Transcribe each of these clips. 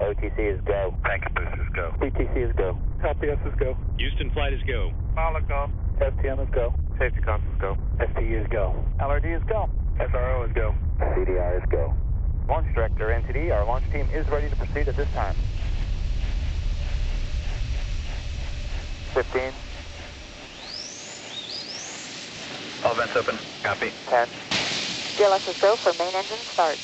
OTC is go. Packet boosters go. PTC is go. LPS is go. Houston flight is go. Pilot go. STM is go. Safety console is go. STU is go. LRD is go. SRO is go. CDI is go. Launch Director, NTD, our launch team is ready to proceed at this time. 15, All vents open. Copy. 10, GLS is go for main engine start.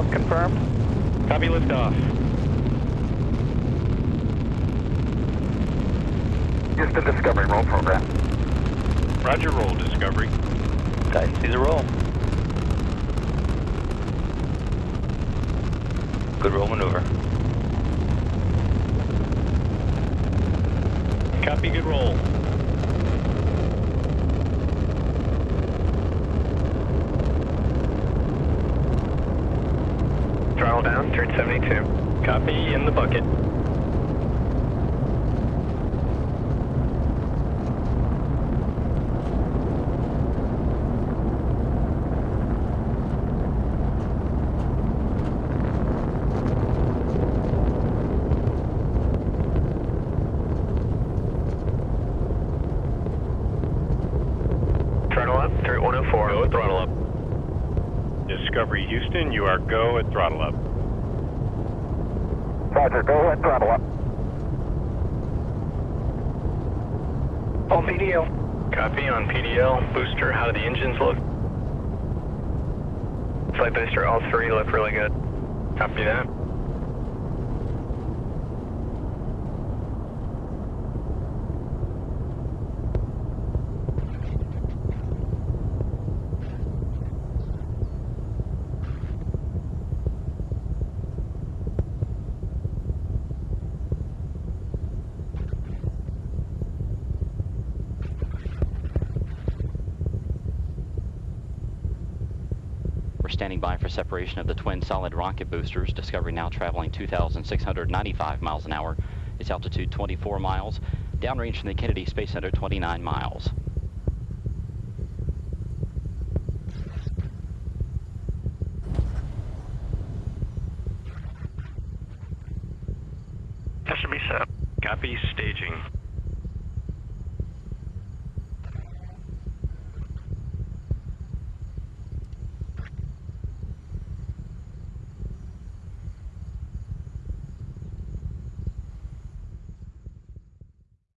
Liftoff confirmed. Copy liftoff. Houston Discovery roll program. Roger, roll, Discovery. Titan sees a roll. Good roll maneuver. Copy, good roll. Throttle down, turn 72. Copy, in the bucket. Throttle up, turn 104. Go throttle up. Discovery Houston, you are go at throttle up. Roger, go ahead, throttle up. On PDL. Copy on PDL. Booster, how do the engines look? Flight booster, all three look really good. Copy that. We're standing by for separation of the twin solid rocket boosters. Discovery now traveling 2,695 miles an hour. Its altitude 24 miles. Downrange from the Kennedy Space Center 29 miles. Copy, staging.